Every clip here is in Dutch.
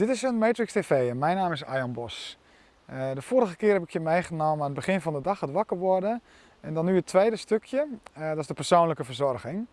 Dit is een Matrix TV en mijn naam is Arjan Bos. Uh, de vorige keer heb ik je meegenomen aan het begin van de dag, het wakker worden. En dan nu het tweede stukje, uh, dat is de persoonlijke verzorging.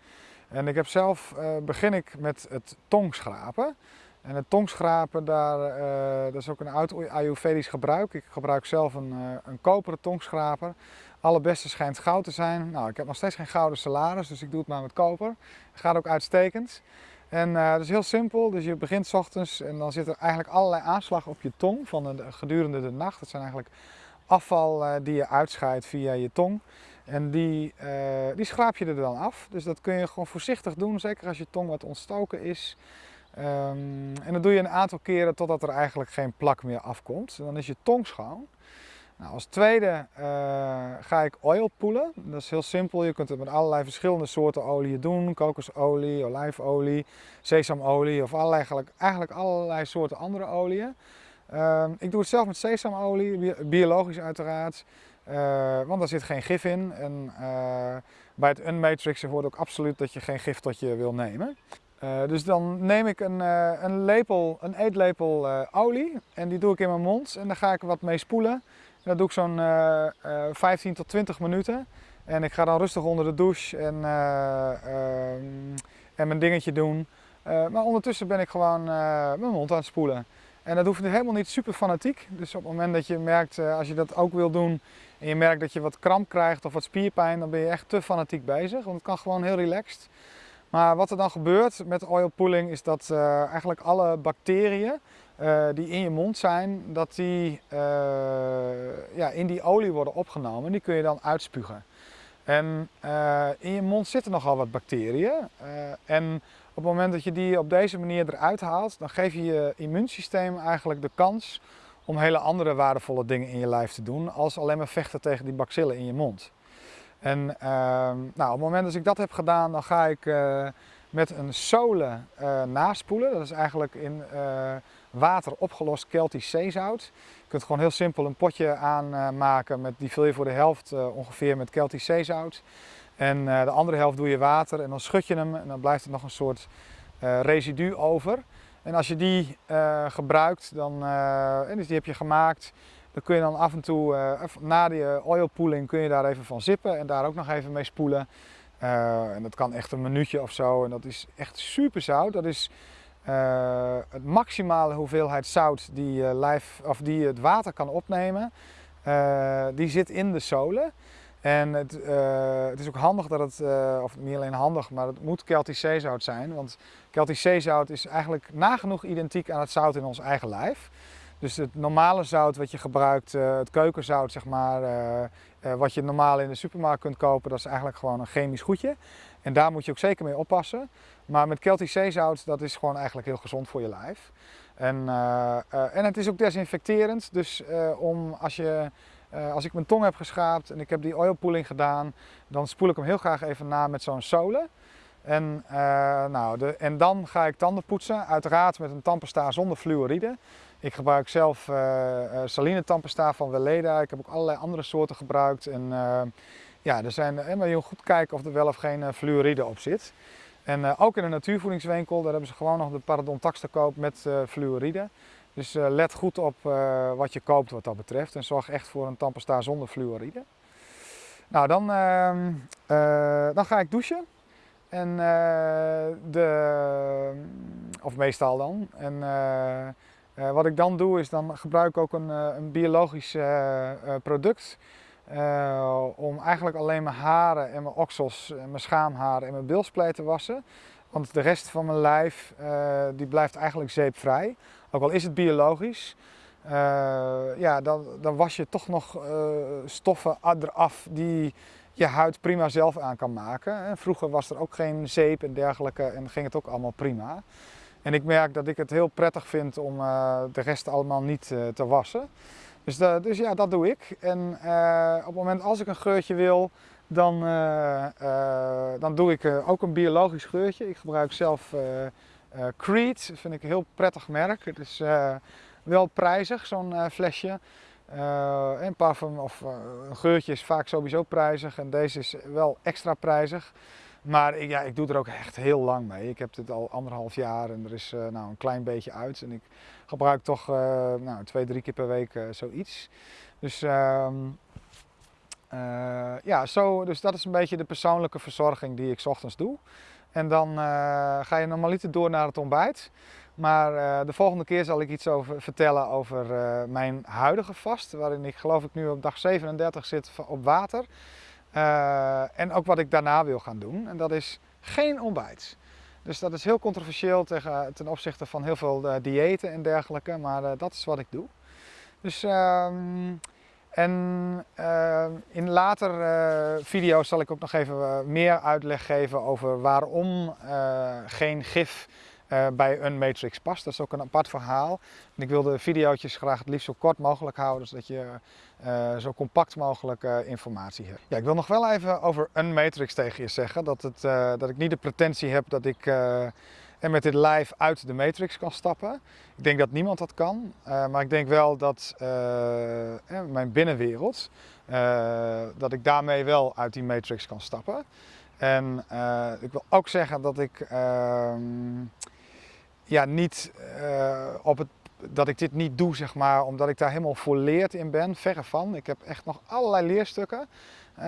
En ik heb zelf, uh, begin ik met het tongschrapen. En het tongschrapen, daar, dat is ook een oud Ayurvedisch gebruik. Ik gebruik zelf een, een koperen tongschraper. Allerbeste schijnt goud te zijn. Nou, ik heb nog steeds geen gouden salaris, dus ik doe het maar met koper. Gaat ook uitstekend. En uh, dat is heel simpel, dus je begint s ochtends en dan zit er eigenlijk allerlei aanslag op je tong van de, gedurende de nacht. Dat zijn eigenlijk afval uh, die je uitscheidt via je tong. En die, uh, die schraap je er dan af. Dus dat kun je gewoon voorzichtig doen, zeker als je tong wat ontstoken is. Um, en dat doe je een aantal keren totdat er eigenlijk geen plak meer afkomt. En dan is je tong schoon. Nou, als tweede uh, ga ik oil poelen. Dat is heel simpel. Je kunt het met allerlei verschillende soorten oliën doen. Kokosolie, olijfolie, sesamolie of allerlei, eigenlijk, allerlei soorten andere oliën. Uh, ik doe het zelf met sesamolie, biologisch uiteraard. Uh, want daar zit geen gif in. En uh, bij het Unmatrix hoort ook absoluut dat je geen gif tot je wil nemen. Dus dan neem ik een, een, lepel, een eetlepel olie en die doe ik in mijn mond en daar ga ik wat mee spoelen dat doe ik zo'n uh, uh, 15 tot 20 minuten. En ik ga dan rustig onder de douche en, uh, en mijn dingetje doen. Eh, maar ondertussen ben ik gewoon mijn mond aan het spoelen. En dat hoeft helemaal niet super fanatiek. Dus op het moment dat je merkt, als je dat ook wil doen en je merkt dat je wat kramp krijgt of wat spierpijn, dan ben je echt te fanatiek bezig. Want het kan gewoon heel relaxed. Maar wat er dan gebeurt met oil pulling is dat eigenlijk alle bacteriën uh, die in je mond zijn, dat die uh, ja, in die olie worden opgenomen. Die kun je dan uitspugen. En uh, in je mond zitten nogal wat bacteriën. en op het moment dat je die op deze manier eruit haalt, dan geef je je immuunsysteem eigenlijk de kans om hele andere waardevolle dingen in je lijf te doen, als alleen maar vechten tegen die bacillen in je mond. En ehm, nou, op het moment dat ik dat heb gedaan, dan ga ik met een sole naspoelen. Dat is eigenlijk in water opgelost Keltisch zeezout. Je kunt gewoon heel simpel een potje aanmaken, met, die vul je voor de helft uh, ongeveer met Keltisch zeezout. En uh, de andere helft doe je water en dan schud je hem en dan blijft er nog een soort uh, residu over. En als je die gebruikt, dan, en dus die heb je gemaakt, dan kun je dan af en toe, na die pooling, kun je daar even van zippen en daar ook nog even mee spoelen. En dat kan echt een minuutje of zo en dat is echt super zout. Dat is uh, het maximale hoeveelheid zout die, uh, lijf, of die het water kan opnemen, die zit in de zolen. En het, het, is ook handig dat het, of niet alleen handig, maar het moet Keltisch zeezout zijn. Want Keltisch zeezout is eigenlijk nagenoeg identiek aan het zout in ons eigen lijf. Dus het normale zout wat je gebruikt, het keukenzout zeg maar, wat je normaal in de supermarkt kunt kopen, dat is eigenlijk gewoon een chemisch goedje. En daar moet je ook zeker mee oppassen. Maar met Celtic zeezout, dat is gewoon eigenlijk heel gezond voor je lijf. En, uh, uh, en het is ook desinfecterend. Dus om als, je, als ik mijn tong heb geschraapt en ik heb die oilpooling gedaan, dan spoel ik hem heel graag even na met zo'n sole. En, nou, de, en dan ga ik tanden poetsen, uiteraard met een tandpasta zonder fluoride. Ik gebruik zelf saline tandpasta van Weleda. Ik heb ook allerlei andere soorten gebruikt. En, ja, er zijn, maar je moet goed kijken of er wel of geen fluoride op zit. En uh, ook in een natuurvoedingswinkel, daar hebben ze gewoon nog de paradontax te koop met uh, fluoride. Dus uh, let goed op wat je koopt wat dat betreft en zorg echt voor een tandpasta zonder fluoride. Nou, dan, ehm, dan ga ik douchen. En de, of meestal dan. En wat ik dan doe is dan gebruik ik ook een, een biologisch product. Uh, om eigenlijk alleen mijn haren en mijn oksels, mijn schaamharen en mijn bilspleet te wassen. Want de rest van mijn lijf die blijft eigenlijk zeepvrij. Ook al is het biologisch. Ja, dan, dan was je toch nog stoffen eraf die je huid prima zelf aan kan maken. Vroeger was er ook geen zeep en dergelijke en ging het ook allemaal prima. En ik merk dat ik het heel prettig vind om de rest allemaal niet te wassen. Dus, dus ja, dat doe ik. En op het moment als ik een geurtje wil, dan, dan doe ik ook een biologisch geurtje. Ik gebruik zelf Creed, dat vind ik een heel prettig merk. Het is wel prijzig, zo'n flesje. een parfum of een geurtje is vaak sowieso prijzig en deze is wel extra prijzig. Maar ik, ja, ik doe er ook echt heel lang mee. Ik heb dit al anderhalf jaar en er is uh, nou, een klein beetje uit. En ik gebruik toch uh, nou, twee, drie keer per week uh, zoiets. Dus, uh, ja, zo, dus dat is een beetje de persoonlijke verzorging die ik ochtends doe. En dan ga je normaliter door naar het ontbijt. Maar de volgende keer zal ik iets over vertellen over mijn huidige vast. Waarin ik geloof ik nu op dag 37 zit op water. Uh, en ook wat ik daarna wil gaan doen. En dat is geen ontbijt. Dus dat is heel controversieel tegen, ten opzichte van heel veel uh, diëten en dergelijke. Maar uh, dat is wat ik doe. Dus, um, en in later video's zal ik ook nog even meer uitleg geven over waarom geen gif uh, bij een matrix past. Dat is ook een apart verhaal. Ik wil de video's graag het liefst zo kort mogelijk houden, zodat je uh, zo compact mogelijk uh, informatie hebt. Ja, ik wil nog wel even over een matrix tegen je zeggen. Dat, het, dat ik niet de pretentie heb dat ik en met dit live uit de matrix kan stappen. Ik denk dat niemand dat kan, maar ik denk wel dat mijn binnenwereld, dat ik daarmee wel uit die matrix kan stappen. En ik wil ook zeggen dat ik ehm, ja, niet uh, op het, dat ik dit niet doe, zeg maar, omdat ik daar helemaal volleerd in ben. Verre van. Ik heb echt nog allerlei leerstukken. Uh,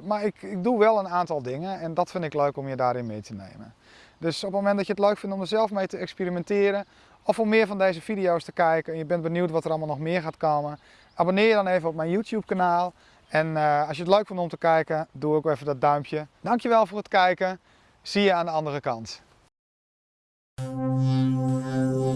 maar ik, ik doe wel een aantal dingen en dat vind ik leuk om je daarin mee te nemen. Dus op het moment dat je het leuk vindt om er zelf mee te experimenteren, of om meer van deze video's te kijken en je bent benieuwd wat er allemaal nog meer gaat komen, abonneer je dan even op mijn YouTube kanaal. En uh, als je het leuk vindt om te kijken, doe ook even dat duimpje. Dankjewel voor het kijken. Zie je aan de andere kant. 了。